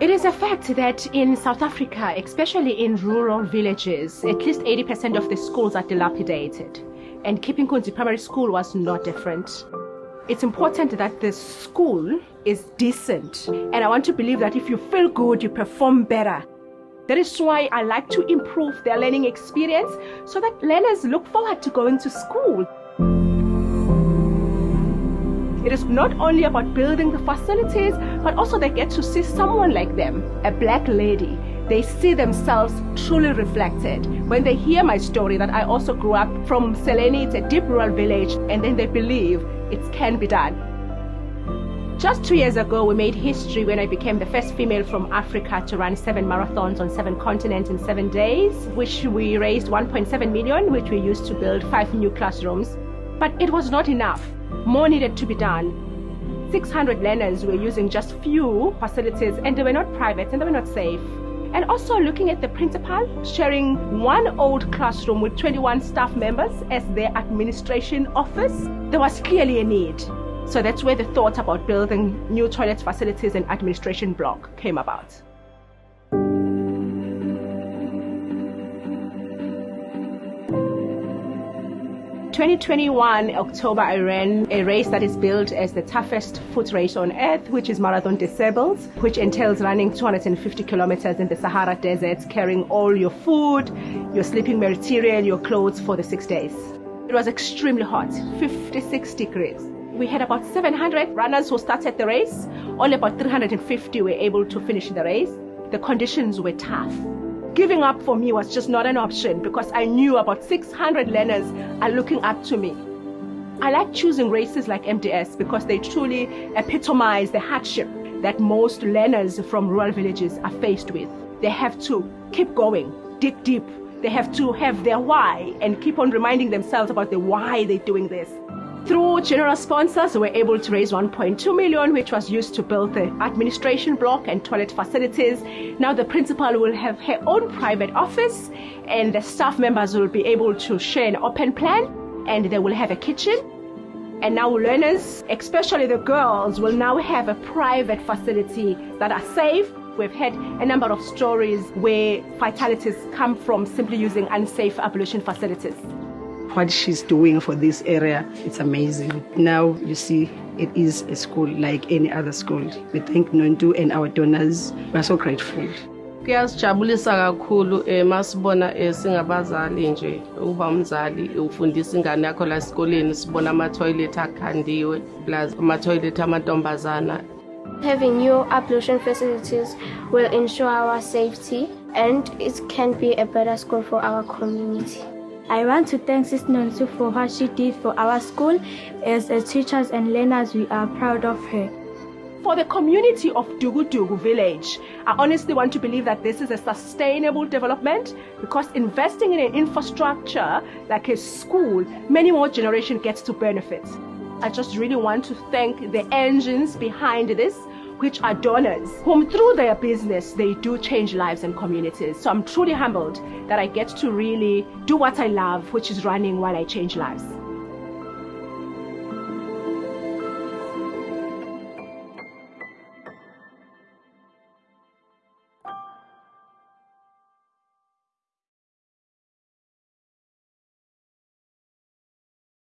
It is a fact that in South Africa, especially in rural villages, at least 80% of the schools are dilapidated. And Keeping Kunzi Primary School was not different. It's important that the school is decent. And I want to believe that if you feel good, you perform better. That is why I like to improve their learning experience so that learners look forward to going to school. It is not only about building the facilities, but also they get to see someone like them, a black lady. They see themselves truly reflected. When they hear my story that I also grew up from Seleni, it's a deep rural village, and then they believe it can be done. Just two years ago, we made history when I became the first female from Africa to run seven marathons on seven continents in seven days, which we raised 1.7 million, which we used to build five new classrooms. But it was not enough. More needed to be done. 600 learners were using just few facilities and they were not private and they were not safe. And also looking at the principal sharing one old classroom with 21 staff members as their administration office, there was clearly a need. So that's where the thought about building new toilet facilities and administration block came about. 2021 October, I ran a race that is billed as the toughest foot race on earth, which is Marathon des Sables, which entails running 250 kilometers in the Sahara Desert, carrying all your food, your sleeping material, your clothes for the six days. It was extremely hot, 56 degrees. We had about 700 runners who started the race. Only about 350 were able to finish the race. The conditions were tough. Giving up for me was just not an option because I knew about 600 learners are looking up to me. I like choosing races like MDS because they truly epitomize the hardship that most learners from rural villages are faced with. They have to keep going, dig deep. They have to have their why and keep on reminding themselves about the why they're doing this. Through general sponsors, we were able to raise 1.2 million, which was used to build the administration block and toilet facilities. Now the principal will have her own private office and the staff members will be able to share an open plan and they will have a kitchen. And now learners, especially the girls, will now have a private facility that are safe. We've had a number of stories where fatalities come from simply using unsafe ablution facilities what she's doing for this area. It's amazing. Now you see it is a school like any other school. We thank Nontu and our donors. We're so grateful. kuyasijabulisa kakhulu um masibona um singabazali nje uba umzali ufundisa ingane yakho la esikoleni sibona amathoyilethi akhandiwe plus amathoyilethi amantombazana Having new ablution facilities will ensure our safety and it can be a better school for our community. I want to thank Sis Nonsu for what she did for our school. As, teachers and learners, we are proud of her. For the community of Dugudugu village, I honestly want to believe that this is a sustainable development because investing in an infrastructure like a school, many more generations gets to benefit. I just really want to thank the engines behind this which are donors, whom through their business they do change lives and communities. So I'm truly humbled that I get to really do what I love, which is running while I change lives.